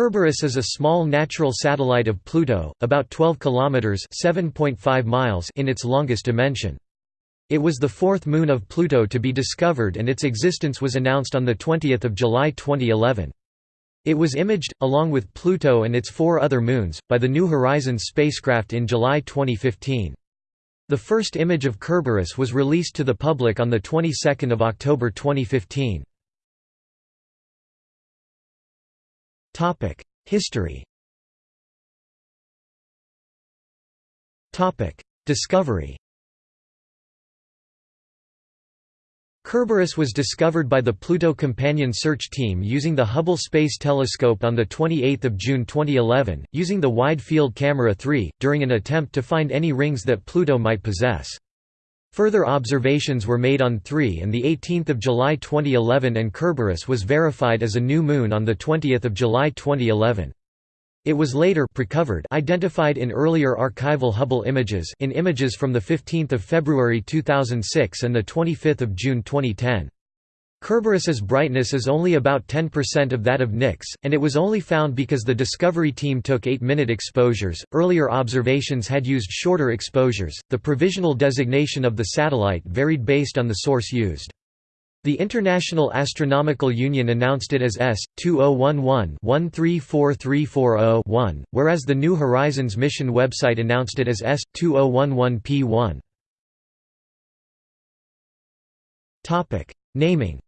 Kerberos is a small natural satellite of Pluto, about 12 kilometers (7.5 miles) in its longest dimension. It was the fourth moon of Pluto to be discovered and its existence was announced on the 20th of July 2011. It was imaged, along with Pluto and its four other moons, by the New Horizons spacecraft in July 2015. The first image of Kerberos was released to the public on the 22nd of October 2015. History. Discovery. Kerberos was discovered by the Pluto Companion Search Team using the Hubble Space Telescope on 28 June 2011, using the Wide Field Camera 3, during an attempt to find any rings that Pluto might possess. Further observations were made on 3 and 18 July 2011 and Kerberos was verified as a new moon on 20 July 2011. It was later precovered identified in earlier archival Hubble images in images from 15 February 2006 and 25 June 2010. Kerberos's brightness is only about 10% of that of Nix, and it was only found because the Discovery team took 8-minute exposures. Earlier observations had used shorter exposures. The provisional designation of the satellite varied based on the source used. The International Astronomical Union announced it as S2011-134340-1, whereas the New Horizons mission website announced it as S2011P1. Topic: Naming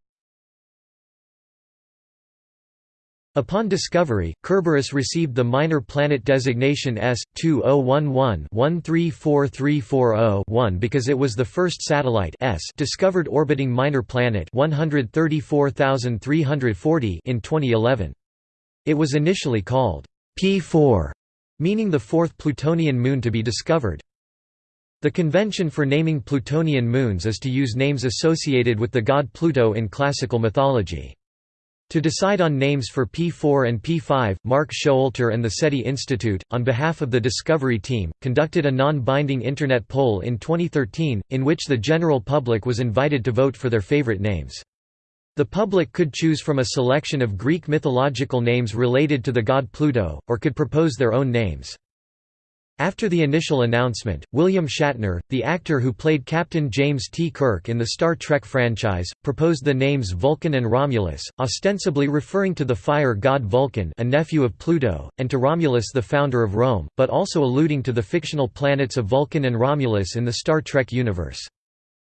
Upon discovery, Kerberos received the minor planet designation S2011-134340-1 because it was the first satellite S discovered orbiting minor planet 134340 in 2011. It was initially called P4, meaning the fourth Plutonian moon to be discovered. The convention for naming Plutonian moons is to use names associated with the god Pluto in classical mythology. To decide on names for P4 and P5, Mark Showalter and the SETI Institute, on behalf of the Discovery team, conducted a non-binding Internet poll in 2013, in which the general public was invited to vote for their favorite names. The public could choose from a selection of Greek mythological names related to the god Pluto, or could propose their own names. After the initial announcement, William Shatner, the actor who played Captain James T. Kirk in the Star Trek franchise, proposed the names Vulcan and Romulus, ostensibly referring to the fire god Vulcan a nephew of Pluto, and to Romulus the founder of Rome, but also alluding to the fictional planets of Vulcan and Romulus in the Star Trek universe.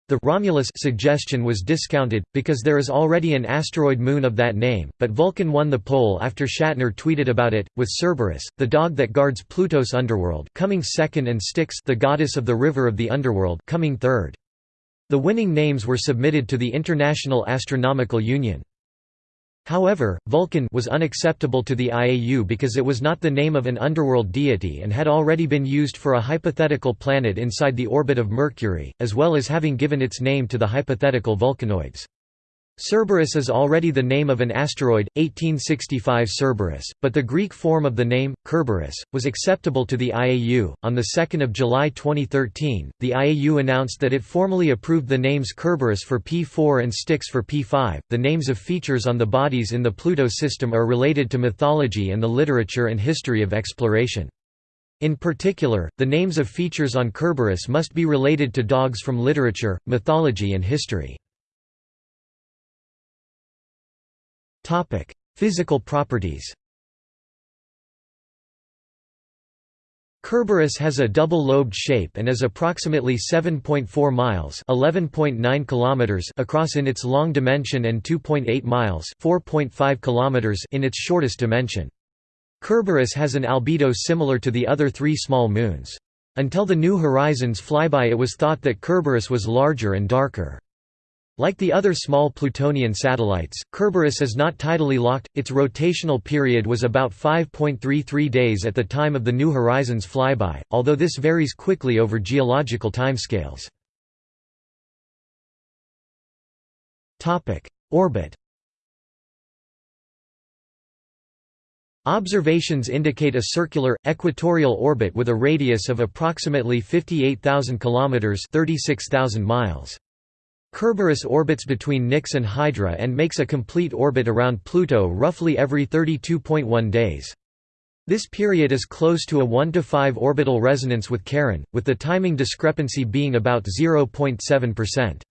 The Romulus suggestion was discounted, because there is already an asteroid moon of that name, but Vulcan won the poll after Shatner tweeted about it, with Cerberus, the dog that guards Pluto's underworld coming second and Styx the goddess of the river of the underworld coming third. The winning names were submitted to the International Astronomical Union. However, Vulcan was unacceptable to the IAU because it was not the name of an underworld deity and had already been used for a hypothetical planet inside the orbit of Mercury, as well as having given its name to the hypothetical Vulcanoids. Cerberus is already the name of an asteroid, 1865 Cerberus, but the Greek form of the name, Kerberos, was acceptable to the IAU. On 2 July 2013, the IAU announced that it formally approved the names Kerberos for P4 and Styx for P5. The names of features on the bodies in the Pluto system are related to mythology and the literature and history of exploration. In particular, the names of features on Kerberos must be related to dogs from literature, mythology and history. Physical properties. Kerberos has a double-lobed shape and is approximately 7.4 miles (11.9 kilometers) across in its long dimension and 2.8 miles (4.5 kilometers) in its shortest dimension. Kerberos has an albedo similar to the other three small moons. Until the New Horizons flyby it was thought that Kerberos was larger and darker. Like the other small Plutonian satellites, Kerberos is not tidally locked, its rotational period was about 5.33 days at the time of the New Horizons flyby, although this varies quickly over geological timescales. Orbit Observations indicate a circular, equatorial orbit with a radius of approximately 58,000 km 36,000 miles. Kerberos orbits between Nix and Hydra and makes a complete orbit around Pluto roughly every 32.1 days. This period is close to a 1 to 5 orbital resonance with Charon, with the timing discrepancy being about 0.7%.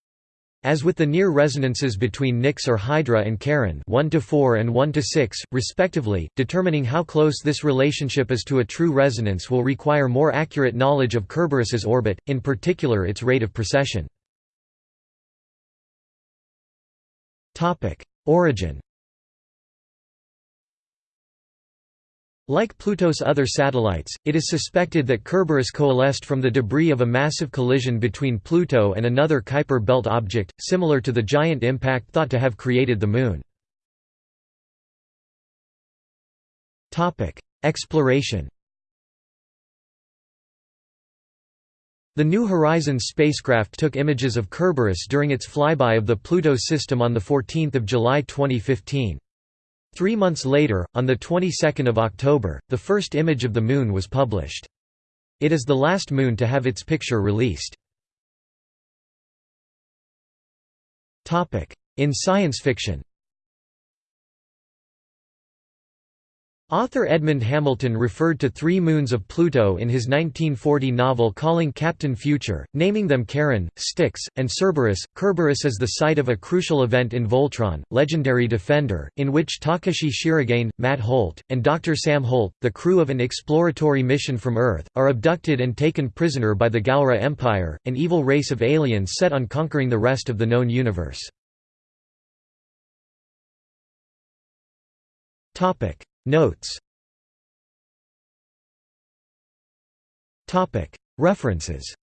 As with the near resonances between Nix or Hydra and Charon 1 to 4 and 1 to 6, respectively, determining how close this relationship is to a true resonance will require more accurate knowledge of Kerberos's orbit, in particular its rate of precession. Origin Like Pluto's other satellites, it is suspected that Kerberos coalesced from the debris of a massive collision between Pluto and another Kuiper belt object, similar to the giant impact thought to have created the Moon. Exploration The New Horizons spacecraft took images of Kerberos during its flyby of the Pluto system on 14 July 2015. Three months later, on the 22nd of October, the first image of the Moon was published. It is the last moon to have its picture released. In science fiction Author Edmund Hamilton referred to three moons of Pluto in his 1940 novel Calling Captain Future, naming them Charon, Styx, and Cerberus. Cerberus is the site of a crucial event in Voltron, Legendary Defender, in which Takashi Shirogane, Matt Holt, and Dr. Sam Holt, the crew of an exploratory mission from Earth, are abducted and taken prisoner by the Galra Empire, an evil race of aliens set on conquering the rest of the known universe. Notes. Topic. References